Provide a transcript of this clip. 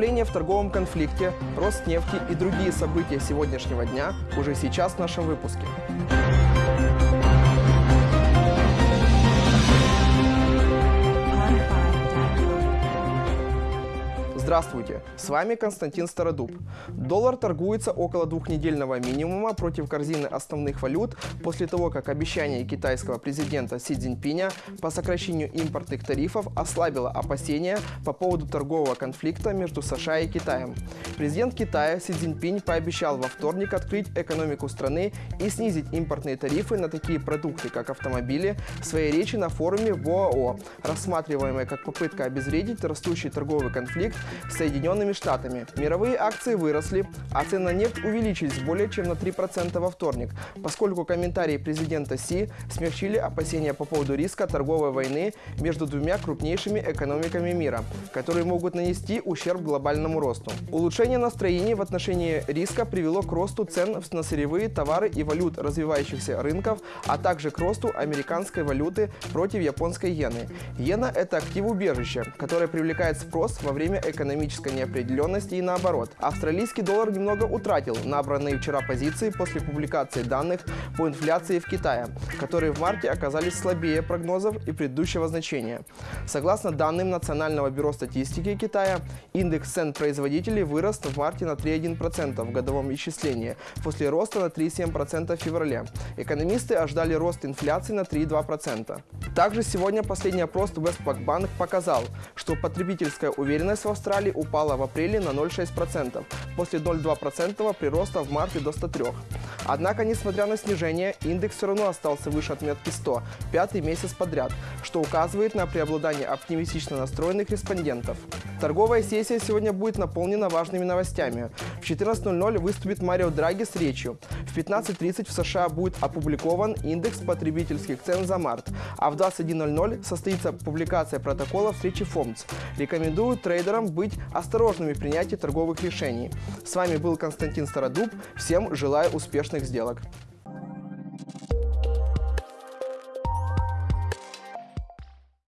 Ослабление в торговом конфликте, рост нефти и другие события сегодняшнего дня уже сейчас в нашем выпуске. Здравствуйте, с вами Константин Стародуб. Доллар торгуется около двухнедельного минимума против корзины основных валют после того, как обещание китайского президента Си Цзиньпиня по сокращению импортных тарифов ослабило опасения по поводу торгового конфликта между США и Китаем. Президент Китая Си Цзиньпинь пообещал во вторник открыть экономику страны и снизить импортные тарифы на такие продукты, как автомобили, в своей речи на форуме в ОАО, рассматриваемой как попытка обезвредить растущий торговый конфликт Соединенными Штатами. Мировые акции выросли, а цены на нефть увеличились более чем на 3% во вторник, поскольку комментарии президента Си смягчили опасения по поводу риска торговой войны между двумя крупнейшими экономиками мира, которые могут нанести ущерб глобальному росту. Улучшение настроений в отношении риска привело к росту цен на сырьевые товары и валют развивающихся рынков, а также к росту американской валюты против японской иены. Иена – это актив-убежище, которое привлекает спрос во время экономики экономической неопределенности и наоборот. Австралийский доллар немного утратил набранные вчера позиции после публикации данных по инфляции в Китае, которые в марте оказались слабее прогнозов и предыдущего значения. Согласно данным Национального бюро статистики Китая, индекс цен производителей вырос в марте на 3,1% в годовом исчислении, после роста на 3,7% в феврале. Экономисты ожидали рост инфляции на 3,2%. Также сегодня последний опрос Westpac Bank показал, что потребительская уверенность в Австралии Австралии упала в апреле на 0,6%, после 0,2% прироста в марте до 103. Однако, несмотря на снижение, индекс все равно остался выше отметки 100, пятый месяц подряд, что указывает на преобладание оптимистично настроенных респондентов. Торговая сессия сегодня будет наполнена важными новостями. В 14.00 выступит Марио Драги с речью. В 15.30 в США будет опубликован индекс потребительских цен за март, а в 21.00 состоится публикация протокола встречи ФОМЦ. Рекомендую трейдерам быть осторожными в принятии торговых решений. С вами был Константин Стародуб. Всем желаю успешных сделок.